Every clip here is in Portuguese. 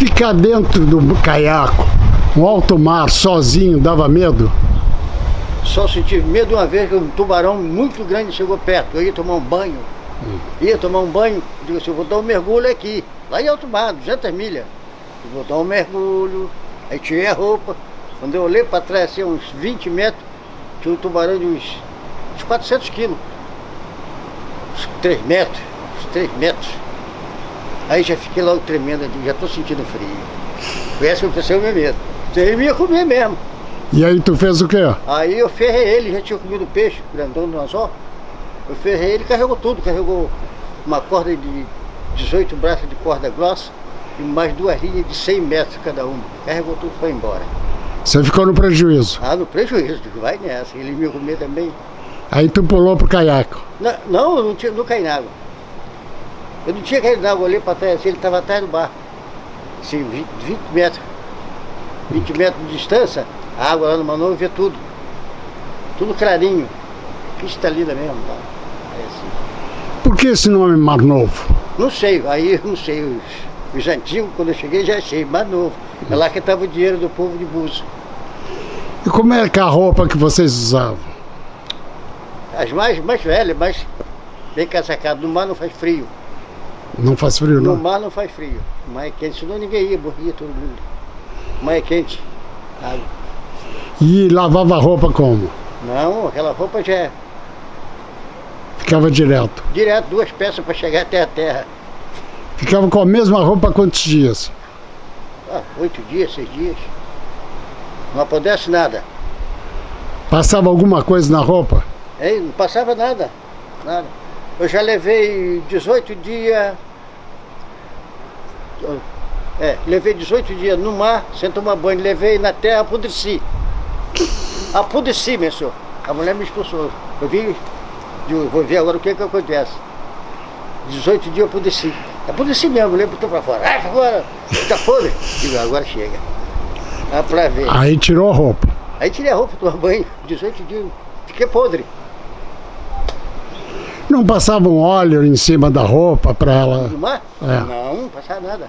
Ficar dentro do caiaco, um alto mar, sozinho, dava medo? Só senti medo uma vez que um tubarão muito grande chegou perto. Eu ia tomar um banho. Hum. Ia tomar um banho, digo assim, eu vou dar um mergulho aqui, lá em alto mar, 200 milhas. Eu vou dar um mergulho, aí tirei a roupa. Quando eu olhei para trás, assim, uns 20 metros, tinha um tubarão de uns, uns 400 quilos. Uns 3 metros, uns 3 metros. Aí já fiquei logo tremendo, já estou sentindo frio. Foi essa que aconteceu o meu medo. Ele ia comer mesmo. E aí tu fez o quê? Aí eu ferrei ele, já tinha comido peixe, grandão no anzol. Eu ferrei ele, carregou tudo, carregou uma corda de 18 braços de corda grossa e mais duas linhas de 100 metros cada uma. Carregou tudo e foi embora. Você ficou no prejuízo? Ah, no prejuízo, vai nessa. Ele me comer também. Aí tu pulou pro caiaque? Não, não, eu não, tinha, não caí na água. Eu não tinha caído na água, olhei para trás, assim, ele estava atrás do barco. Assim, 20, 20 metros. 20 metros de distância, a água lá no Manoel vê tudo. Tudo clarinho. Cristalina mesmo. Tá? É assim. Por que esse nome Mar Novo? Não sei, aí não sei. Os, os antigos, quando eu cheguei, já achei Mar Novo. É lá que estava o dinheiro do povo de Búzios. E como é que a roupa que vocês usavam? As mais, mais velhas, mais bem casacadas. No mar não faz frio. Não faz frio, não? No mar não faz frio. Mar é quente, senão ninguém ia, morria todo mundo. Mar é quente. Água. E lavava a roupa como? Não, aquela roupa já é... Ficava direto? Direto, duas peças para chegar até a terra. Ficava com a mesma roupa quantos dias? Ah, oito dias, seis dias. Não apodrece nada. Passava alguma coisa na roupa? Não passava nada, nada. Eu já levei 18 dias... É, levei 18 dias no mar, sem tomar banho, levei na terra, apodreci. Apodreci, meu senhor. A mulher me expulsou. Eu vi, vou ver agora o que que acontece. 18 dias eu apodreci. Apodreci mesmo, a mulher botou pra fora. Ah, agora, tá podre. Digo, agora chega. Ah, pra ver. Aí tirou a roupa. Aí tirei a roupa, tomar banho. 18 dias, fiquei podre. Não passava um óleo em cima da roupa para ela? No mar? É. Não, não passa nada.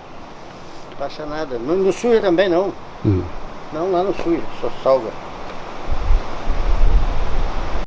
Não passa nada. Não, não suja também não. Hum. Não, lá não suja, só salga.